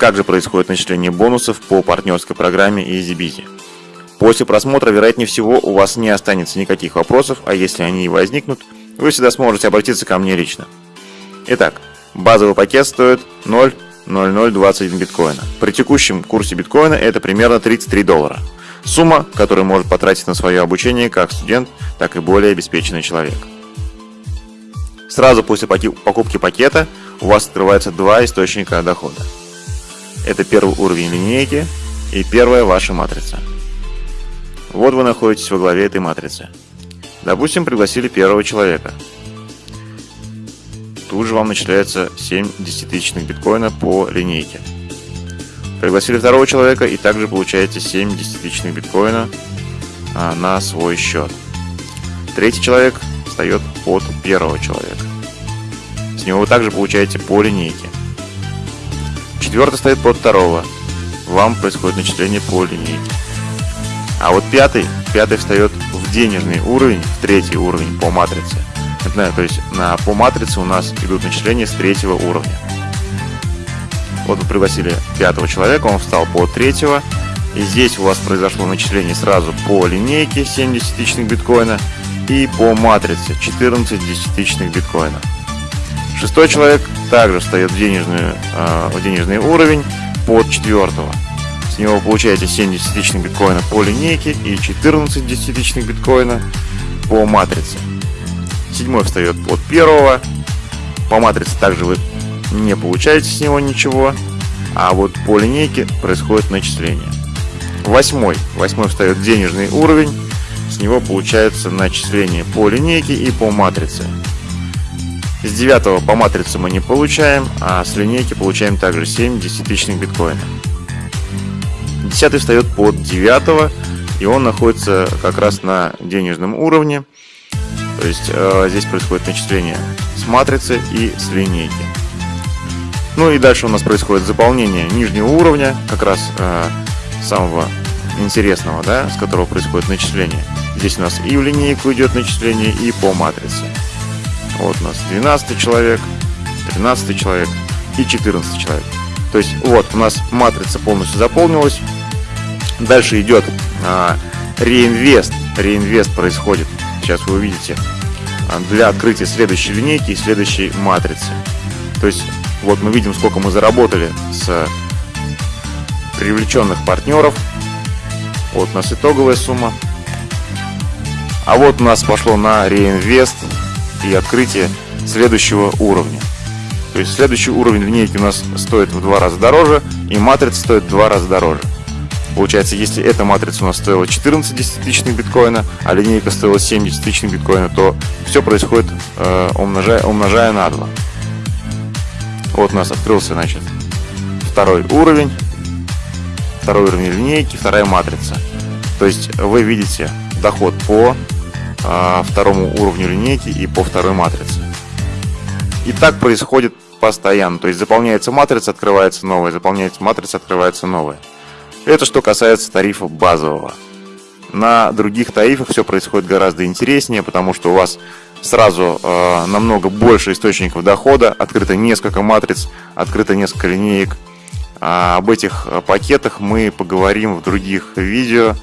Как же происходит начисление бонусов по партнерской программе EasyBizy? После просмотра, вероятнее всего, у вас не останется никаких вопросов, а если они и возникнут, вы всегда сможете обратиться ко мне лично. Итак, базовый пакет стоит 0,0021 биткоина. При текущем курсе биткоина это примерно 33 доллара. Сумма, которую может потратить на свое обучение как студент, так и более обеспеченный человек. Сразу после покупки пакета у вас открываются два источника дохода. Это первый уровень линейки и первая ваша матрица. Вот вы находитесь во главе этой матрицы. Допустим, пригласили первого человека. Тут же вам начисляется 7 десятитысячных биткоина по линейке. Пригласили второго человека и также получаете 7 десятитысячных биткоина а, на свой счет. Третий человек встает под первого человека. С него вы также получаете по линейке. Четвертый стоит под второго. Вам происходит начисление по линейке. А вот пятый, пятый встает в денежный уровень, в третий уровень по матрице. Это, то есть на, по матрице у нас идут начисления с третьего уровня. Вот вы пригласили пятого человека, он встал по третьего. И здесь у вас произошло начисление сразу по линейке 7 десятичных биткоина и по матрице 14 десятичных биткоина. Шестой человек также встает в, денежную, э, в денежный уровень под четвертого. С него вы получаете 7 десятичных биткоина по линейке и 14 десятичных биткоина по матрице. Седьмой встает под первого. По матрице также вы не получаете с него ничего. А вот по линейке происходит начисление. Восьмой. Восьмой встает в денежный уровень. С него получается начисление по линейке и по матрице. С 9 по матрице мы не получаем, а с линейки получаем также 7 десятичных биткоина. 10 встает под 9, и он находится как раз на денежном уровне. То есть э, здесь происходит начисление с матрицы и с линейки. Ну и дальше у нас происходит заполнение нижнего уровня, как раз э, самого интересного, да, с которого происходит начисление. Здесь у нас и в линейку идет начисление, и по матрице. Вот у нас 12 человек, 13 человек и 14 человек. То есть вот у нас матрица полностью заполнилась. Дальше идет а, реинвест. Реинвест происходит. Сейчас вы увидите а, для открытия следующей линейки и следующей матрицы. То есть вот мы видим, сколько мы заработали с привлеченных партнеров. Вот у нас итоговая сумма. А вот у нас пошло на реинвест и открытие следующего уровня. То есть следующий уровень линейки у нас стоит в два раза дороже, и матрица стоит в два раза дороже. Получается, если эта матрица у нас стоила 14 десятитысячных биткоина, а линейка стоила 7 десятитысячных биткоина, то все происходит э, умножая, умножая на 2. Вот у нас открылся, значит, второй уровень, второй уровень линейки, вторая матрица. То есть вы видите доход по второму уровню линейки и по второй матрице. И так происходит постоянно. То есть заполняется матрица, открывается новая, заполняется матрица, открывается новая. Это что касается тарифа базового. На других тарифах все происходит гораздо интереснее, потому что у вас сразу э, намного больше источников дохода, открыто несколько матриц, открыто несколько линеек. А об этих пакетах мы поговорим в других видео.